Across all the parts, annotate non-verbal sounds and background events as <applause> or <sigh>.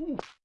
you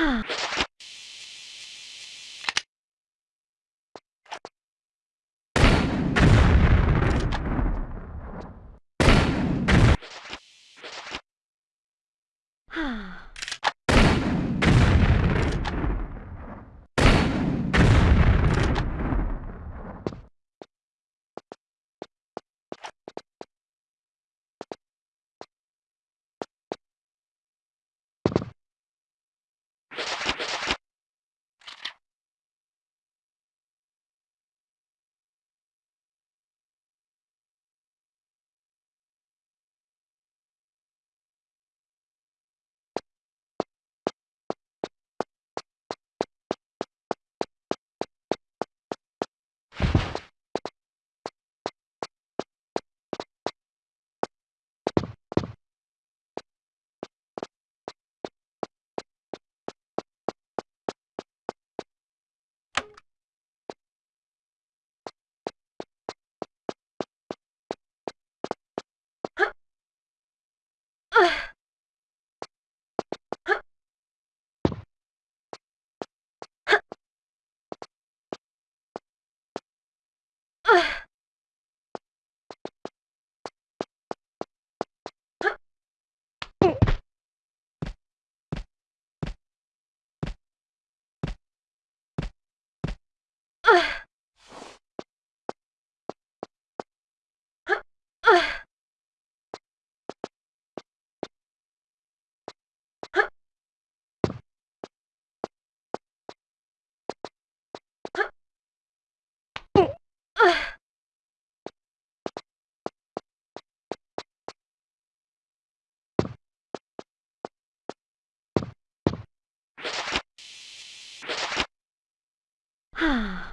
Huh. 啊。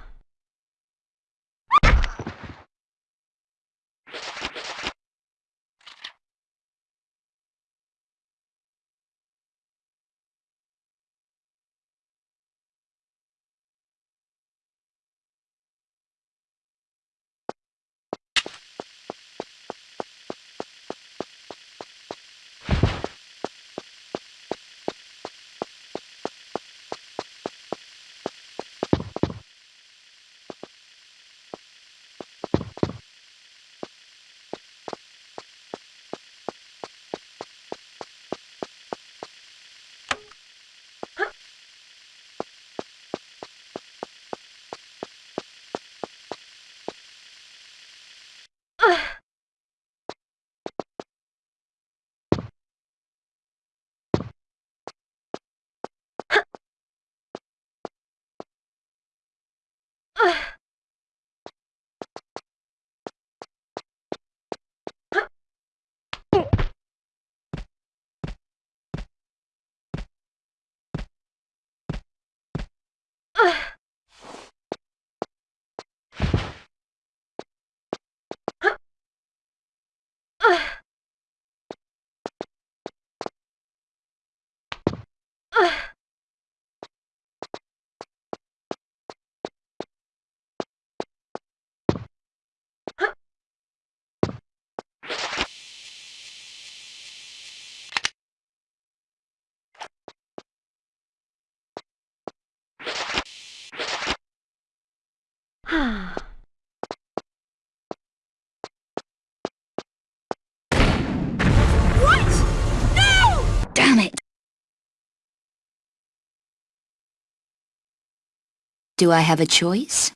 Do I have a choice?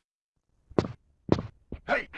Hey!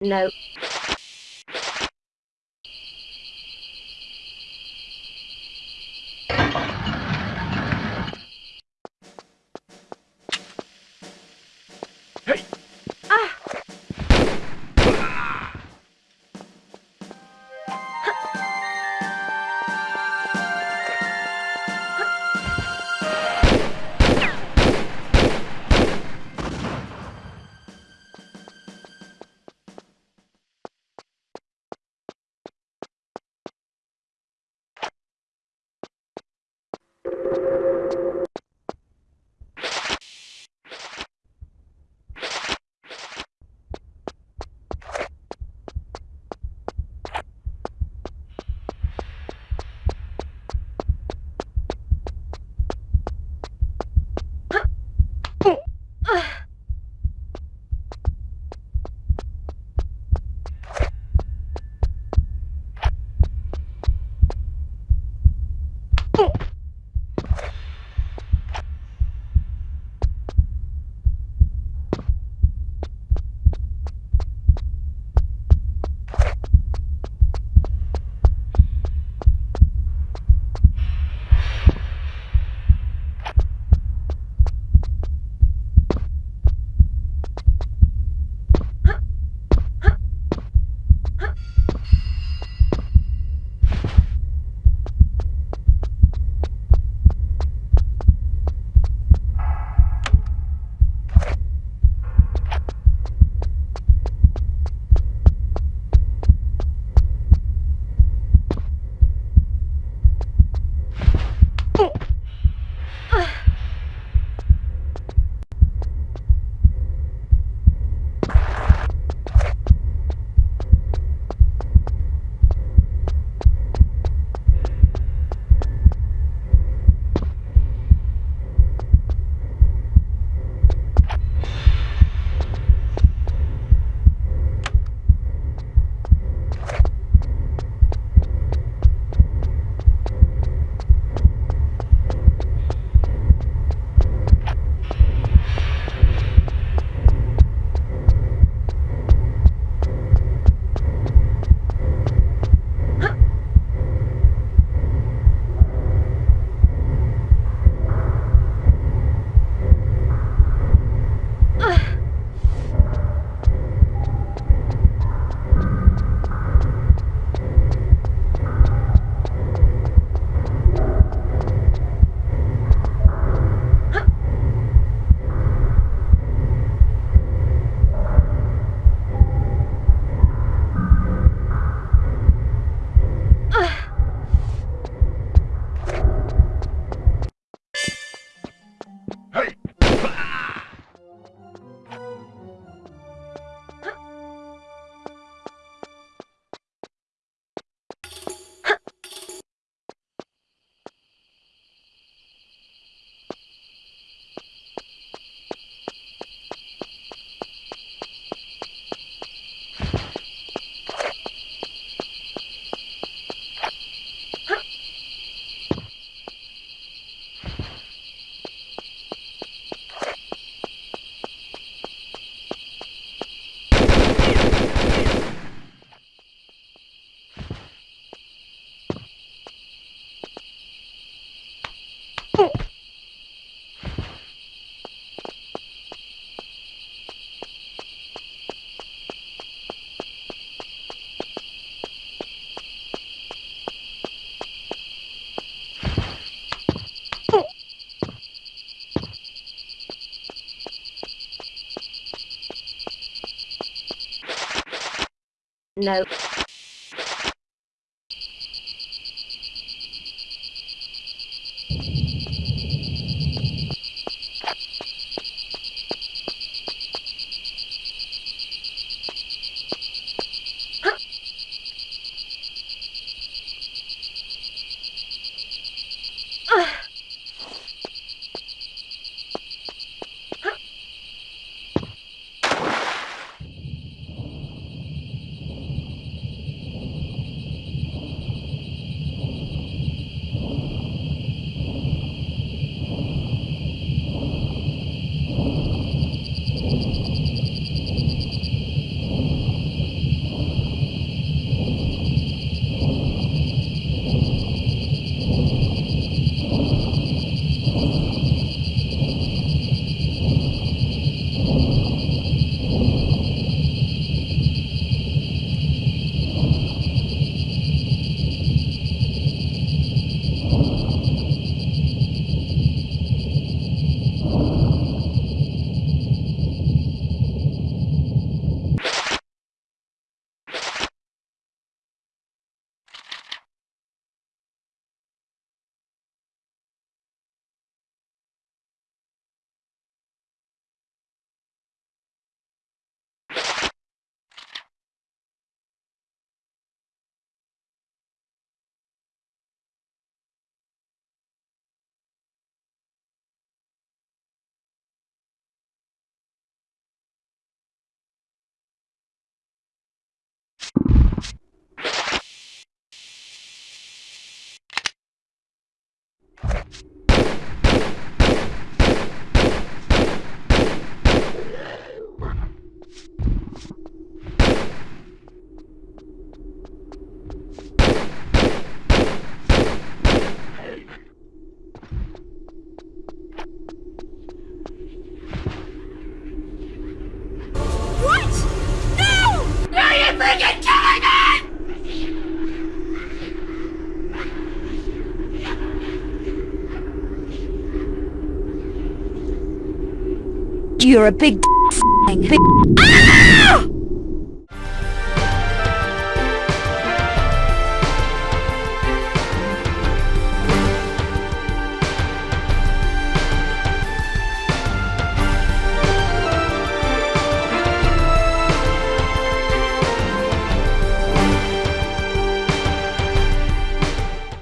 No. No. You're a big. <laughs> Big <laughs> Ah!